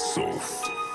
soft.